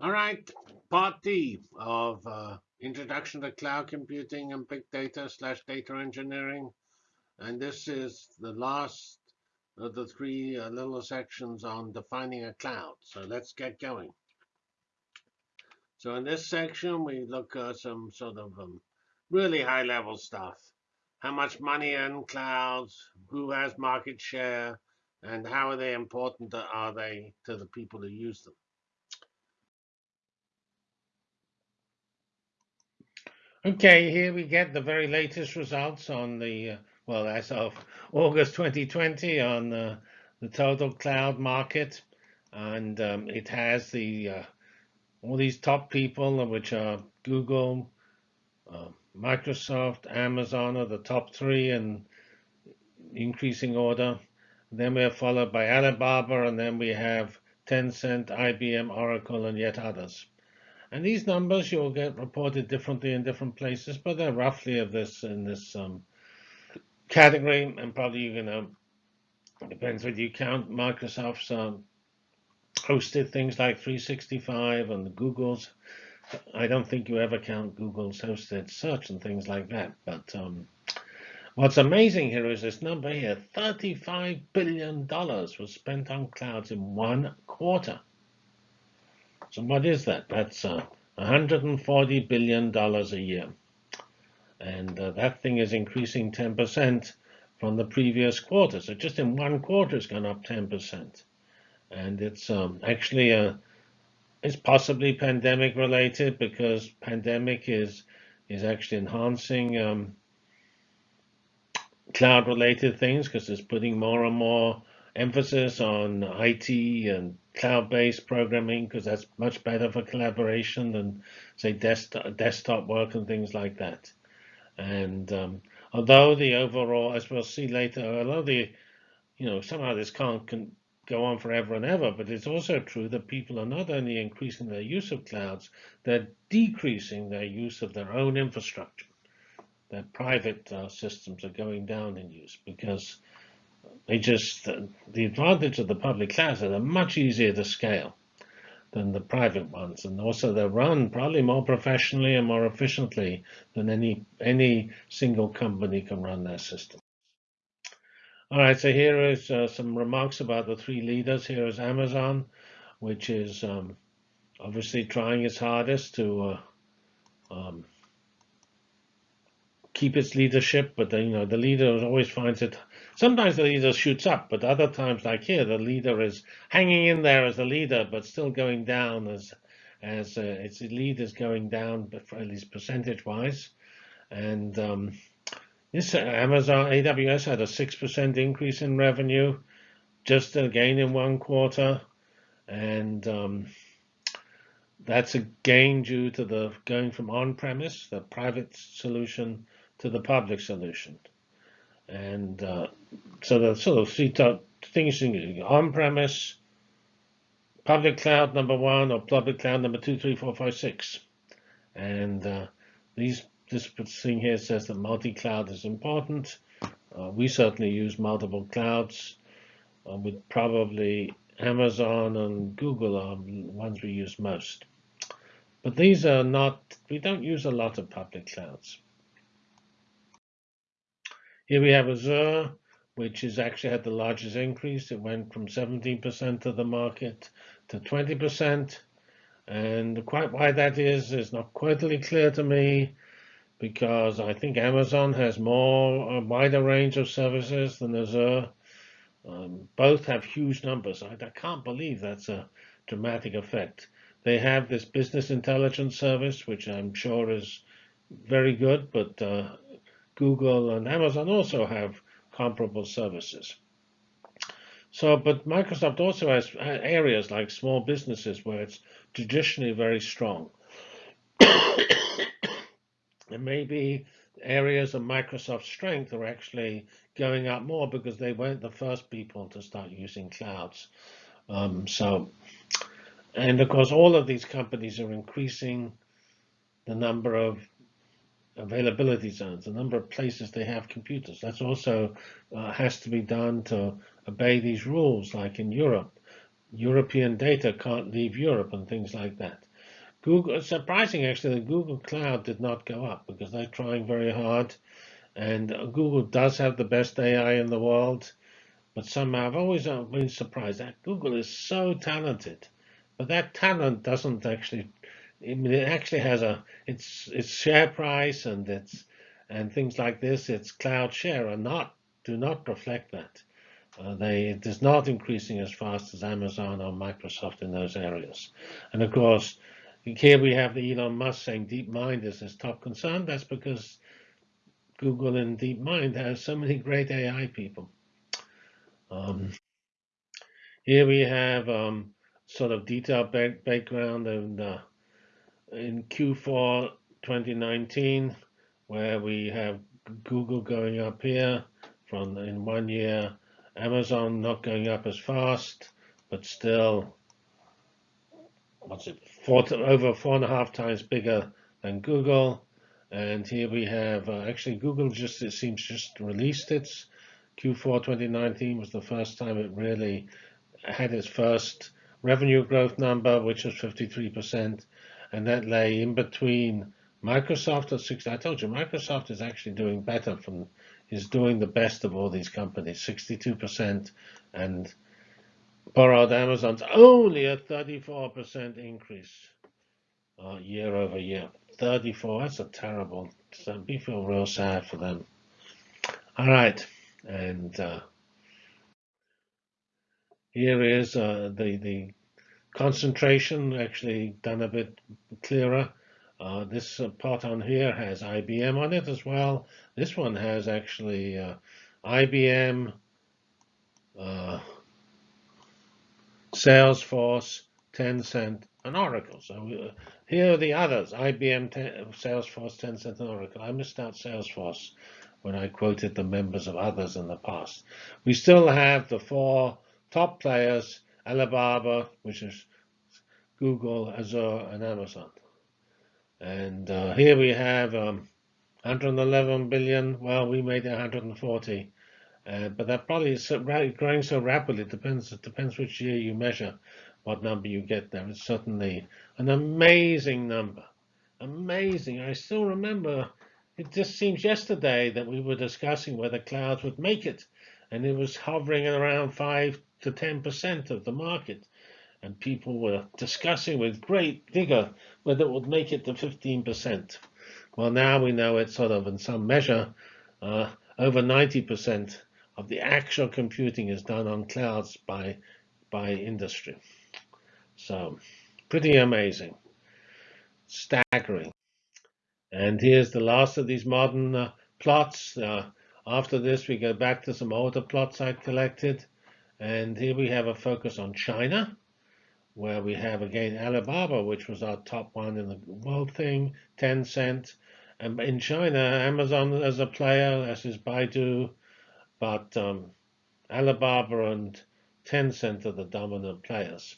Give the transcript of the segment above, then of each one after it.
All right, part D of uh, Introduction to Cloud Computing and Big Data slash Data Engineering. And this is the last of the three uh, little sections on defining a cloud. So let's get going. So in this section, we look at some sort of um, really high level stuff. How much money in clouds, who has market share, and how are they important are they to the people who use them. Okay, here we get the very latest results on the, uh, well, as of August 2020 on uh, the total cloud market. And um, it has the uh, all these top people, which are Google, uh, Microsoft, Amazon are the top three in increasing order. Then we are followed by Alibaba, and then we have Tencent, IBM, Oracle, and yet others. And these numbers you'll get reported differently in different places, but they're roughly of this in this um, category. And probably you're gonna depends whether you count Microsoft's um, hosted things like 365 and Google's. I don't think you ever count Google's hosted search and things like that. But um, what's amazing here is this number here: 35 billion dollars was spent on clouds in one quarter. So what is that? That's uh, 140 billion dollars a year, and uh, that thing is increasing 10% from the previous quarter. So just in one quarter, it's gone up 10%, and it's um, actually a uh, it's possibly pandemic related because pandemic is is actually enhancing um, cloud related things because it's putting more and more emphasis on IT and cloud-based programming because that's much better for collaboration than, say, desktop, desktop work and things like that. And um, although the overall, as we'll see later, although the, you know, somehow this can't can go on forever and ever, but it's also true that people are not only increasing their use of clouds, they're decreasing their use of their own infrastructure. Their private uh, systems are going down in use because they just, the advantage of the public clouds are they're much easier to scale than the private ones. And also they're run probably more professionally and more efficiently than any, any single company can run their system. All right, so here is uh, some remarks about the three leaders. Here is Amazon, which is um, obviously trying its hardest to uh, um, keep its leadership, but the, you know the leader always finds it. Sometimes the leader shoots up, but other times, like here, the leader is hanging in there as a leader, but still going down as as uh, its lead is going down, at least percentage-wise. And um, this Amazon AWS had a six percent increase in revenue, just again in one quarter, and um, that's a gain due to the going from on-premise, the private solution, to the public solution. And uh, so the sort of three things on-premise, public cloud number one, or public cloud number two, three, four, five, six. And uh, these this thing here says that multi-cloud is important. Uh, we certainly use multiple clouds. Uh, with probably Amazon and Google are ones we use most. But these are not, we don't use a lot of public clouds. Here we have Azure, which has actually had the largest increase. It went from 17% of the market to 20%. And quite why that is is not quite clear to me because I think Amazon has more, a wider range of services than Azure. Um, both have huge numbers. I, I, can't believe that's a dramatic effect. They have this business intelligence service, which I'm sure is very good, but uh, Google and Amazon also have comparable services. So, but Microsoft also has areas like small businesses where it's traditionally very strong. and maybe areas of Microsoft's strength are actually going up more because they weren't the first people to start using clouds. Um, so, and of course, all of these companies are increasing the number of availability zones, the number of places they have computers. That's also uh, has to be done to obey these rules, like in Europe. European data can't leave Europe and things like that. Google, surprising actually that Google Cloud did not go up because they're trying very hard. And Google does have the best AI in the world. But somehow I've always uh, been surprised that Google is so talented. But that talent doesn't actually, it actually has a, its, its share price and its, and things like this, its cloud share are not, do not reflect that. Uh, they, it is not increasing as fast as Amazon or Microsoft in those areas. And of course, here we have the Elon Musk saying DeepMind is his top concern. That's because Google and DeepMind has so many great AI people. Um, here we have um, sort of detailed background and uh, in Q4 2019, where we have Google going up here from in one year, Amazon not going up as fast, but still what's it, four to, over four and a half times bigger than Google. And here we have, uh, actually Google just, it seems just released its Q4 2019 was the first time it really had its first revenue growth number, which was 53%. And that lay in between Microsoft at 60. I told you, Microsoft is actually doing better from, is doing the best of all these companies, 62%. And borrowed Amazon's only a 34% increase uh, year over year. 34, that's a terrible, we feel real sad for them. All right, and uh, here is uh, the, the concentration actually done a bit clearer. Uh, this uh, part on here has IBM on it as well. This one has actually uh, IBM, uh, Salesforce, Tencent, and Oracle. So uh, here are the others, IBM, Salesforce, Tencent, and Oracle. I missed out Salesforce when I quoted the members of others in the past. We still have the four top players, Alibaba, which is Google, Azure, and Amazon. And uh, here we have um, 111 billion. Well, we made 140. Uh, but that probably is growing so rapidly. It depends. It depends which year you measure, what number you get there. It's certainly an amazing number. Amazing. I still remember. It just seems yesterday that we were discussing whether clouds would make it, and it was hovering around five to ten percent of the market, and people were discussing with great vigor whether it would make it to 15 percent. Well, now we know it's sort of in some measure uh, over 90 percent of the actual computing is done on clouds by, by industry. So pretty amazing, staggering. And here's the last of these modern uh, plots. Uh, after this, we go back to some older plots I collected. And here we have a focus on China, where we have again Alibaba, which was our top one in the world thing, Tencent. And in China, Amazon as a player, as is Baidu, but um, Alibaba and Tencent are the dominant players.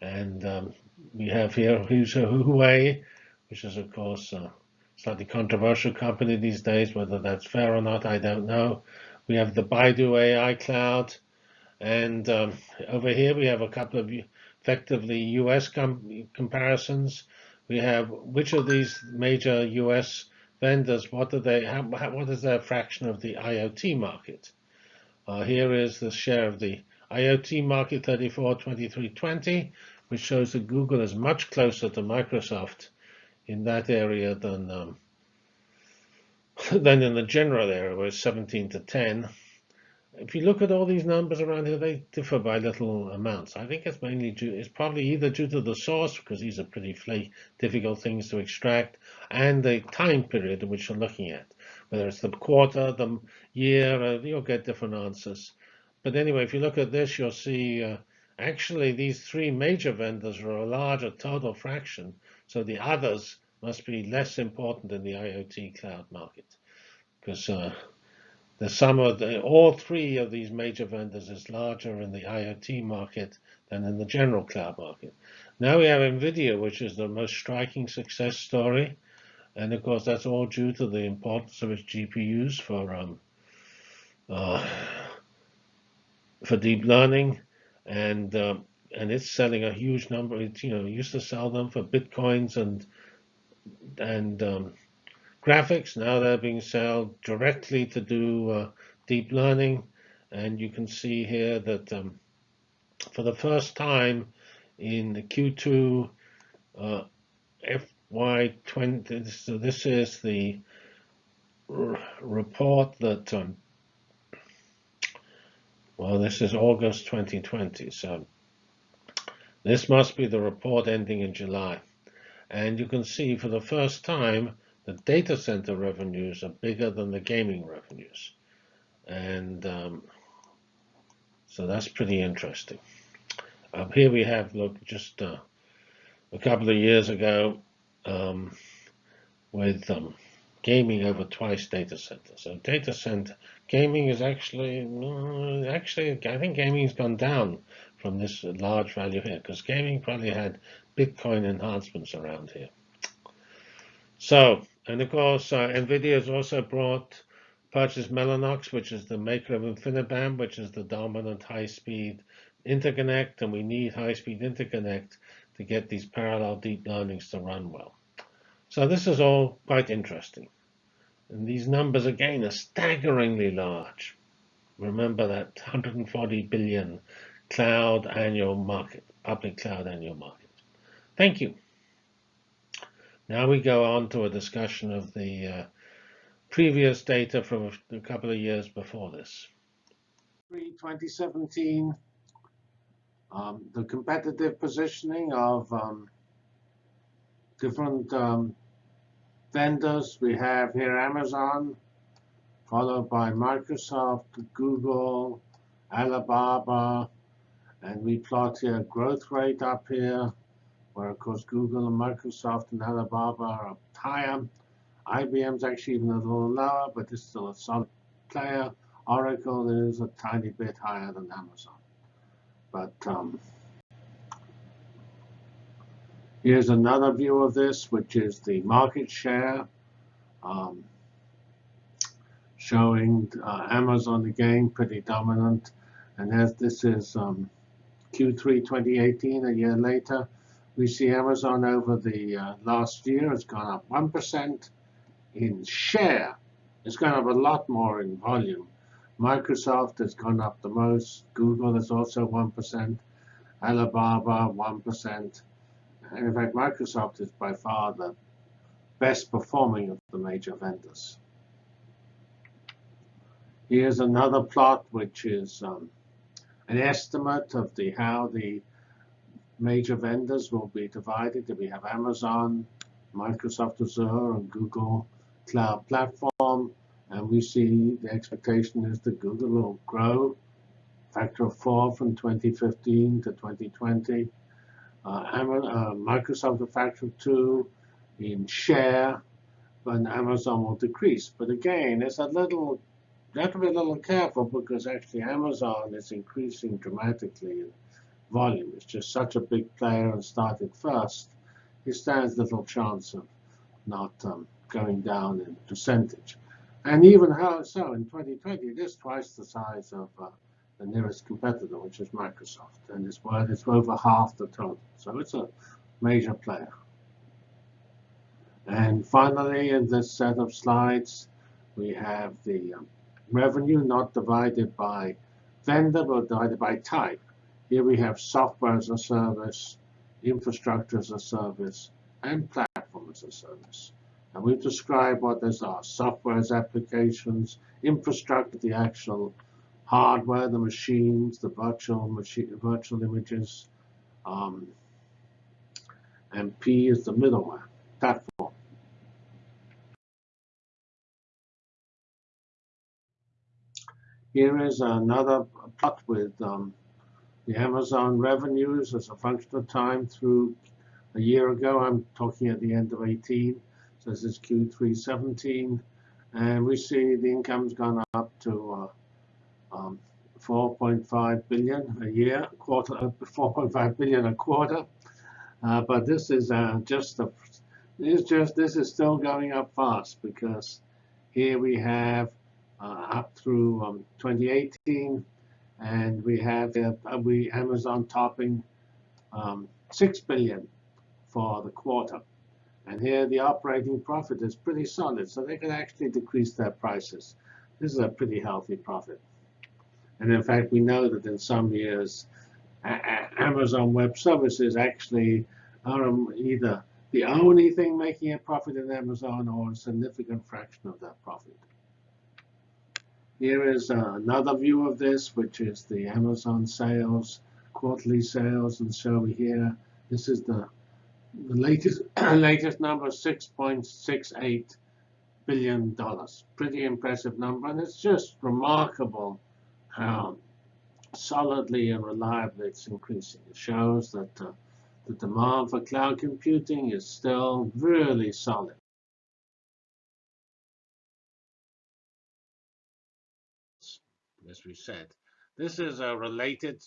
And um, we have here Huawei, which is, of course, a slightly controversial company these days. Whether that's fair or not, I don't know. We have the Baidu AI Cloud. And um, over here, we have a couple of effectively US com comparisons. We have which of these major US vendors, what do they, how, what is their fraction of the IoT market? Uh, here is the share of the IoT market 34, 23, 20, which shows that Google is much closer to Microsoft in that area than um, than in the general area, where it's 17 to 10 if you look at all these numbers around here, they differ by little amounts. I think it's mainly due, it's probably either due to the source, because these are pretty flake, difficult things to extract, and the time period in which you're looking at. Whether it's the quarter, the year, uh, you'll get different answers. But anyway, if you look at this, you'll see uh, actually these three major vendors are a larger total fraction. So the others must be less important in the IoT cloud market. Because uh, the sum of the, all three of these major vendors is larger in the IoT market than in the general cloud market. Now we have NVIDIA, which is the most striking success story. And of course, that's all due to the importance of its GPUs for um, uh, for deep learning. And uh, and it's selling a huge number. It you know used to sell them for bitcoins and and um, graphics. Now they're being sold directly to do uh, deep learning, and you can see here that um, for the first time in the Q2 uh, FY20, so this is the report that um, well, this is August 2020, so this must be the report ending in July. And you can see for the first time, the data center revenues are bigger than the gaming revenues. And um, so that's pretty interesting. Up here we have, look, just uh, a couple of years ago um, with um, gaming over twice data center. So data center gaming is actually, uh, actually, I think gaming's gone down from this large value here because gaming probably had Bitcoin enhancements around here. So, and of course, uh, NVIDIA has also brought, purchased Mellanox, which is the maker of InfiniBand, which is the dominant high-speed interconnect, and we need high-speed interconnect to get these parallel deep learnings to run well. So this is all quite interesting. And these numbers, again, are staggeringly large. Remember that 140 billion cloud annual market, public cloud annual market. Thank you. Now we go on to a discussion of the uh, previous data from a couple of years before this. 2017, um, the competitive positioning of um, different um, vendors. We have here Amazon, followed by Microsoft, Google, Alibaba, and we plot here growth rate up here, where of course Google and Microsoft and Alibaba are up higher. IBM's actually even a little lower, but it's still a solid player. Oracle is a tiny bit higher than Amazon. But um, Here's another view of this, which is the market share, um, showing uh, Amazon again pretty dominant. And as this is um, Q3 2018, a year later, we see Amazon over the uh, last year has gone up 1% in share. It's gone up a lot more in volume. Microsoft has gone up the most. Google is also 1%. Alibaba, 1%. And in fact, Microsoft is by far the best performing of the major vendors. Here's another plot, which is um, an estimate of the how the major vendors will be divided. We have Amazon, Microsoft Azure, and Google Cloud Platform. And we see the expectation is that Google will grow factor of four from 2015 to 2020 uh, uh, Microsoft a factor of two in share, but Amazon will decrease. But again, it's a little, you have to be a little careful because actually Amazon is increasing dramatically volume. It's just such a big player and started first. He stands little chance of not um, going down in percentage. And even how so in 2020, it is twice the size of uh, the nearest competitor, which is Microsoft, and it's worth it's over half the total. So it's a major player. And finally, in this set of slides, we have the um, revenue not divided by vendor, but divided by type. Here we have software as a service, infrastructure as a service, and platform as a service. And we've described what those are. Software as applications, infrastructure, the actual hardware, the machines, the virtual machine, virtual images, um, and P is the middleware platform. Here is another plot with um, the Amazon revenues as a function of time through a year ago. I'm talking at the end of 18. So this is Q3 17. And we see the income's gone up to uh, um, 4.5 billion a year, quarter, uh, 4.5 billion a quarter. Uh, but this is uh, just this just this is still going up fast because here we have uh, up through um, 2018, and we have uh, we Amazon topping um, 6 billion for the quarter. And here the operating profit is pretty solid, so they can actually decrease their prices. This is a pretty healthy profit. And in fact, we know that in some years, Amazon Web Services actually are either the only thing making a profit in Amazon or a significant fraction of that profit. Here is uh, another view of this, which is the Amazon sales, quarterly sales. And so here, this is the, the latest, latest number, $6.68 billion. Pretty impressive number. And it's just remarkable how solidly and reliably it's increasing. It shows that uh, the demand for cloud computing is still really solid. As we said, this is a related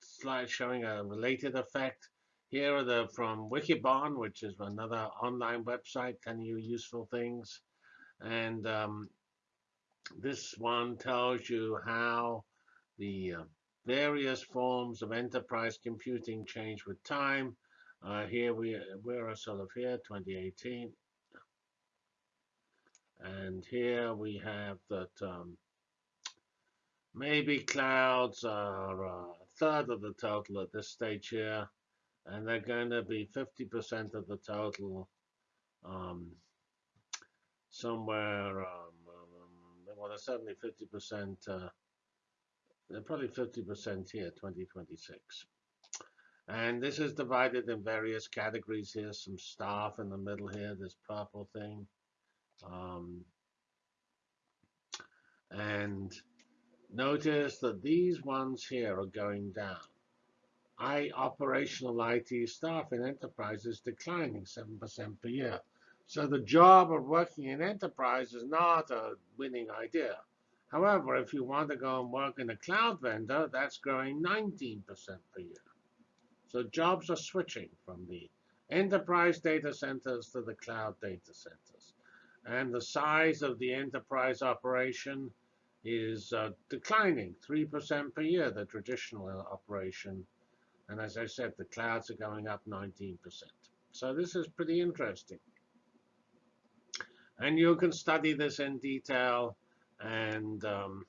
slide showing a related effect. Here are the from Wikibon, which is another online website telling you useful things. And um, this one tells you how the uh, various forms of enterprise computing change with time. Uh, here we we're sort of here 2018, and here we have that um, maybe clouds are a third of the total at this stage here, and they're going to be 50% of the total um, somewhere. Um, um well, certainly 50%. Uh, they're probably 50% here, 2026. And this is divided in various categories here. Some staff in the middle here, this purple thing. Um, and notice that these ones here are going down. I operational IT staff in enterprise is declining 7% per year. So the job of working in enterprise is not a winning idea. However, if you want to go and work in a cloud vendor, that's growing 19% per year. So jobs are switching from the enterprise data centers to the cloud data centers. And the size of the enterprise operation is uh, declining 3% per year, the traditional operation. And as I said, the clouds are going up 19%. So this is pretty interesting. And you can study this in detail and um,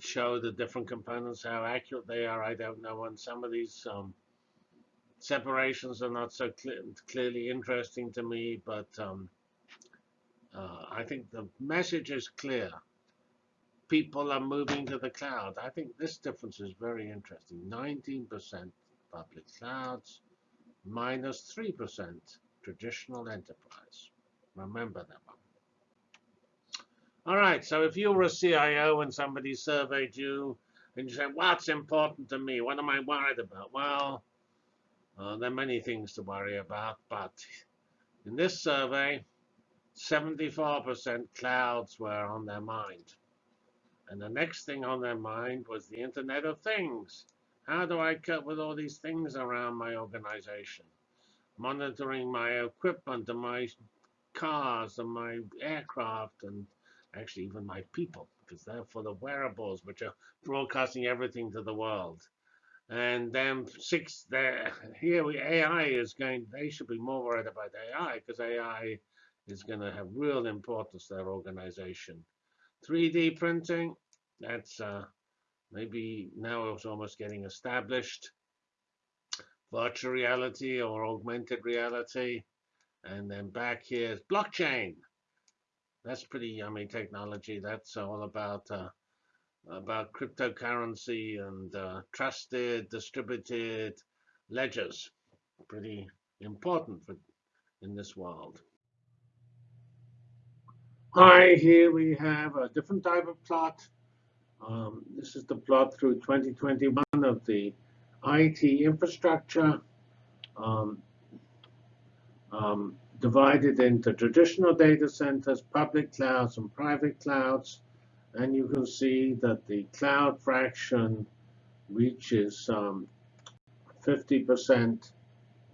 show the different components, how accurate they are. I don't know. And some of these um, separations are not so clear, clearly interesting to me, but um, uh, I think the message is clear. People are moving to the cloud. I think this difference is very interesting. 19% public clouds, minus 3% traditional enterprise. Remember that one. All right, so if you were a CIO and somebody surveyed you and you said, what's important to me? What am I worried about? Well, uh, there are many things to worry about, but in this survey, 74% clouds were on their mind. And the next thing on their mind was the Internet of Things. How do I cope with all these things around my organization? Monitoring my equipment and my cars and my aircraft and actually even my people, because they're for the wearables, which are broadcasting everything to the world. And then six, here we AI is going. They should be more worried about AI because AI is going to have real importance to their organization. 3D printing, that's uh, maybe now it's almost getting established. Virtual reality or augmented reality. And then back here is blockchain that's pretty yummy technology. That's all about uh, about cryptocurrency and uh, trusted distributed ledgers. Pretty important for in this world. Hi, here we have a different type of plot. Um, this is the plot through 2021 of the IT infrastructure. Um, um, divided into traditional data centers, public clouds, and private clouds. And you can see that the cloud fraction reaches 50% um,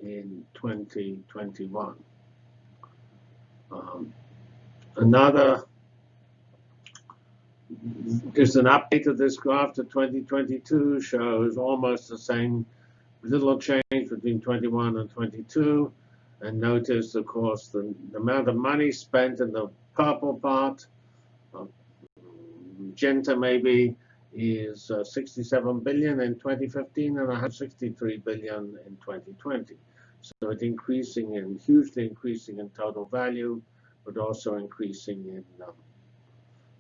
in 2021. Um, another just an update of this graph to 2022 shows almost the same little change between 21 and 22. And notice, of course, the, the amount of money spent in the purple part, uh, magenta maybe, is uh, 67 billion in 2015 and 163 billion in 2020. So it's increasing and hugely increasing in total value, but also increasing in um,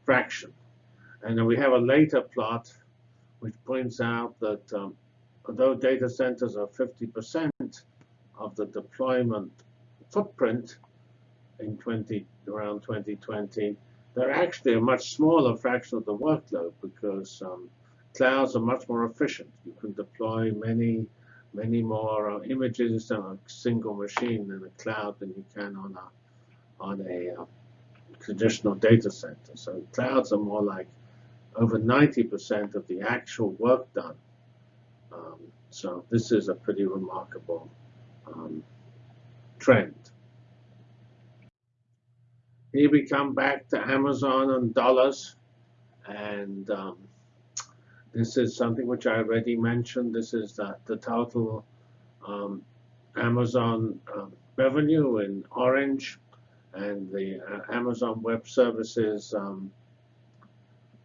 fraction. And then we have a later plot which points out that um, although data centers are 50% of the deployment footprint in 20 around 2020, they're actually a much smaller fraction of the workload because um, clouds are much more efficient. You can deploy many, many more uh, images on a single machine in a cloud than you can on a on a uh, traditional data center. So clouds are more like over 90% of the actual work done. Um, so this is a pretty remarkable um, trend. Here we come back to Amazon and dollars. And um, this is something which I already mentioned. This is the, the total um, Amazon uh, revenue in orange and the uh, Amazon Web Services um,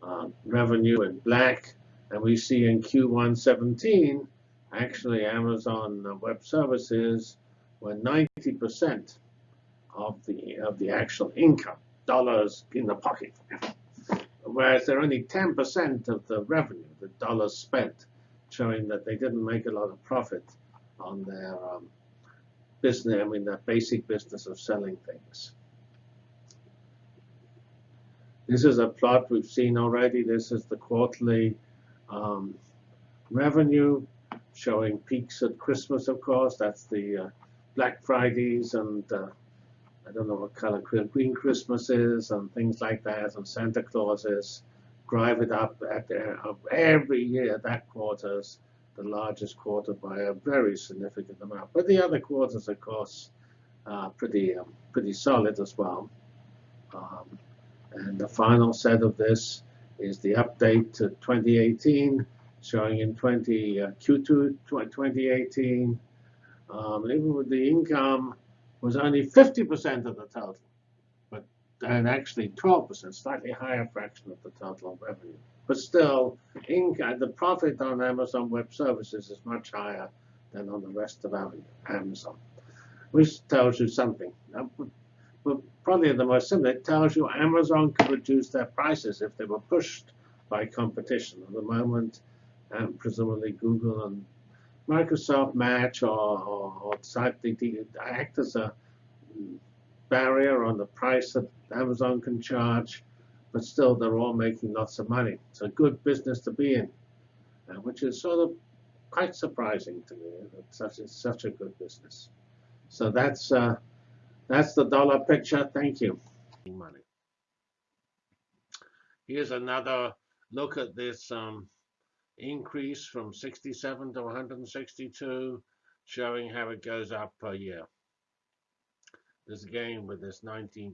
uh, revenue in black. And we see in Q1 17, actually Amazon Web Services were 90% of the of the actual income, dollars in the pocket. Whereas they're only 10% of the revenue, the dollars spent, showing that they didn't make a lot of profit on their um, business, I mean, their basic business of selling things. This is a plot we've seen already. This is the quarterly um, revenue showing peaks at Christmas, of course. That's the uh, Black Fridays and uh, I don't know what color green Christmas is and things like that, and Santa Claus is. Drive it up at the, every year. That quarter's the largest quarter by a very significant amount. But the other quarters, of course, are pretty um, pretty solid as well. Um, and the final set of this is the update to 2018, showing in 20 uh, Q2 2018. Um, even with the income was only 50% of the total, but and actually 12%, slightly higher fraction of the total revenue. But still, income, the profit on Amazon Web Services is much higher than on the rest of Amazon, which tells you something. But probably the most simple, it tells you Amazon could reduce their prices if they were pushed by competition. At the moment, um, presumably Google and Microsoft Match or, or, or act as a barrier on the price that Amazon can charge, but still they're all making lots of money. It's a good business to be in, uh, which is sort of quite surprising to me. It's such, it's such a good business. So that's uh, that's the dollar picture. Thank you. Money. Here's another look at this um, increase from 67 to 162, showing how it goes up per year. This again with this 19%